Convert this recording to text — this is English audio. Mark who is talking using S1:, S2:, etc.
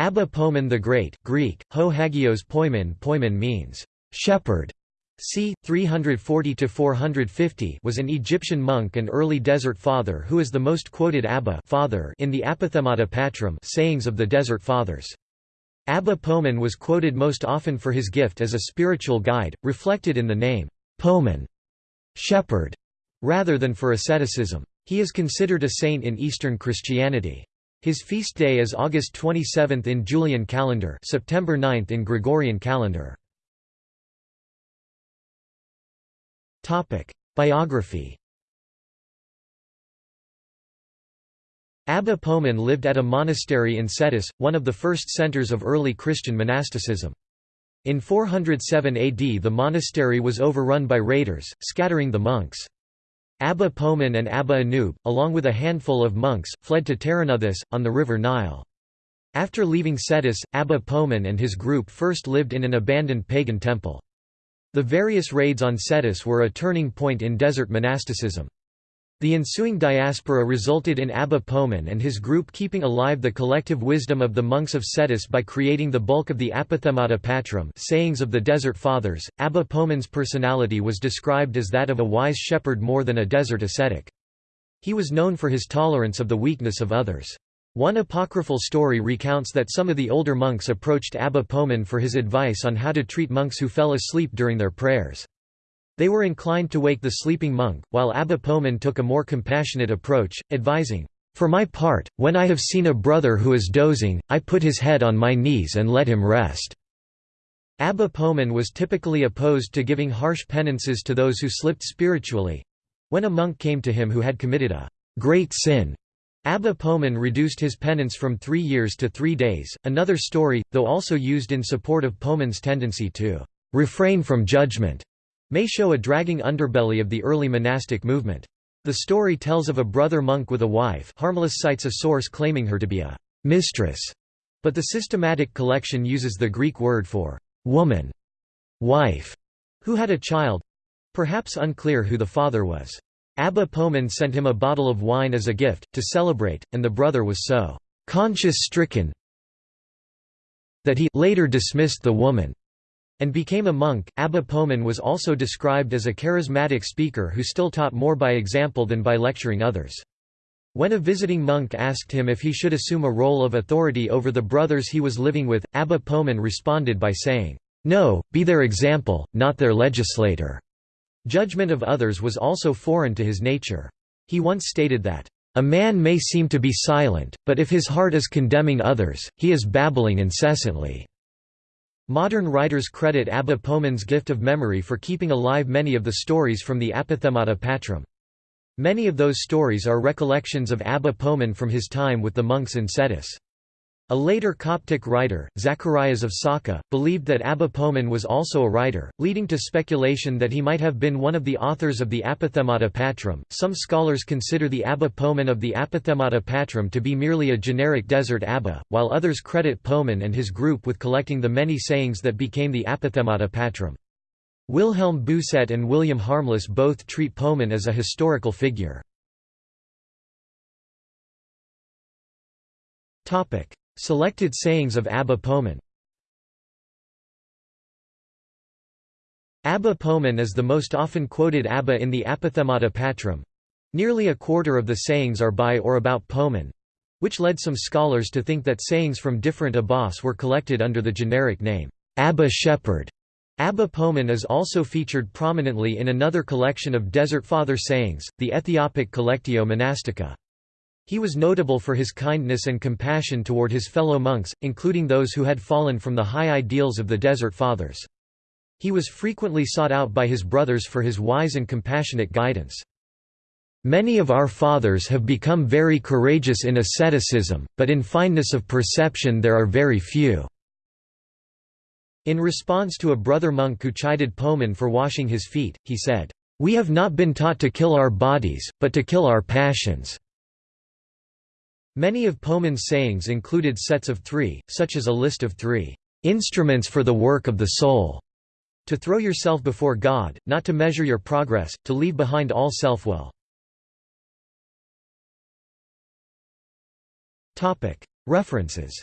S1: Abba Poemen the Great Greek, ho hagios poimen poimen means, shepherd. c. 340–450 was an Egyptian monk and early desert father who is the most quoted Abba father in the Apophthegmata Patrum sayings of the Desert Fathers. Abba Poemen was quoted most often for his gift as a spiritual guide, reflected in the name, Poemen, shepherd, rather than for asceticism. He is considered a saint in Eastern Christianity. His feast day is August 27 in Julian calendar September 9 in Gregorian calendar. Biography Abba Poemen lived at a monastery in Scetis, one of the first centers of early Christian monasticism. In 407 AD the monastery was overrun by raiders, scattering the monks. Abba Poemen and Abba Anub, along with a handful of monks, fled to Terenuthis, on the river Nile. After leaving Scetis, Abba Poemen and his group first lived in an abandoned pagan temple. The various raids on Scetis were a turning point in desert monasticism. The ensuing diaspora resulted in Abba Poemen and his group keeping alive the collective wisdom of the monks of Scetis by creating the bulk of the Apophthegmata Patrum sayings of the Desert Fathers. Abba Poemen's personality was described as that of a wise shepherd more than a desert ascetic. He was known for his tolerance of the weakness of others. One apocryphal story recounts that some of the older monks approached Abba Poemen for his advice on how to treat monks who fell asleep during their prayers. They were inclined to wake the sleeping monk, while Abba Poemen took a more compassionate approach, advising, "'For my part, when I have seen a brother who is dozing, I put his head on my knees and let him rest." Abba Poemen was typically opposed to giving harsh penances to those who slipped spiritually. When a monk came to him who had committed a great sin, Abba Poemen reduced his penance from three years to three days. Another story, though also used in support of Poemen's tendency to refrain from judgment, may show a dragging underbelly of the early monastic movement. The story tells of a brother monk with a wife Harmless cites a source claiming her to be a «mistress», but the systematic collection uses the Greek word for «woman», «wife», who had a child—perhaps unclear who the father was. Abba Poemen sent him a bottle of wine as a gift, to celebrate, and the brother was so «conscience-stricken» that he later dismissed the woman and became a monk. Abba Poemen was also described as a charismatic speaker who still taught more by example than by lecturing others. When a visiting monk asked him if he should assume a role of authority over the brothers he was living with, Abba Poemen responded by saying, No, be their example, not their legislator. Judgment of others was also foreign to his nature. He once stated that, A man may seem to be silent, but if his heart is condemning others, he is babbling incessantly. Modern writers credit Abba Poemen's gift of memory for keeping alive many of the stories from the Apophthegmata Patrum. Many of those stories are recollections of Abba Poemen from his time with the monks in Scetis. A later Coptic writer, Zacharias of Sakha, believed that Abba Poemen was also a writer, leading to speculation that he might have been one of the authors of the Apophthegmata Patrum. Some scholars consider the Abba Poemen of the Apophthegmata Patrum to be merely a generic desert Abba, while others credit Poemen and his group with collecting the many sayings that became the Apophthegmata Patrum. Wilhelm Bousset and William Harmless both treat Poemen as a historical figure. Selected sayings of Abba Poemen Abba Poemen is the most often quoted Abba in the Apophthegmata Patrum. Nearly a quarter of the sayings are by or about Poemen, which led some scholars to think that sayings from different abbas were collected under the generic name, Abba Shepherd. Abba Poemen is also featured prominently in another collection of Desert Father sayings, the Ethiopic Collectio Monastica. He was notable for his kindness and compassion toward his fellow monks, including those who had fallen from the high ideals of the Desert Fathers. He was frequently sought out by his brothers for his wise and compassionate guidance. Many of our fathers have become very courageous in asceticism, but in fineness of perception there are very few." In response to a brother monk who chided Poemen for washing his feet, he said, "'We have not been taught to kill our bodies, but to kill our passions.' Many of Poemen's sayings included sets of three, such as a list of three instruments for the work of the soul, to throw yourself before God, not to measure your progress, to leave behind all self-will. References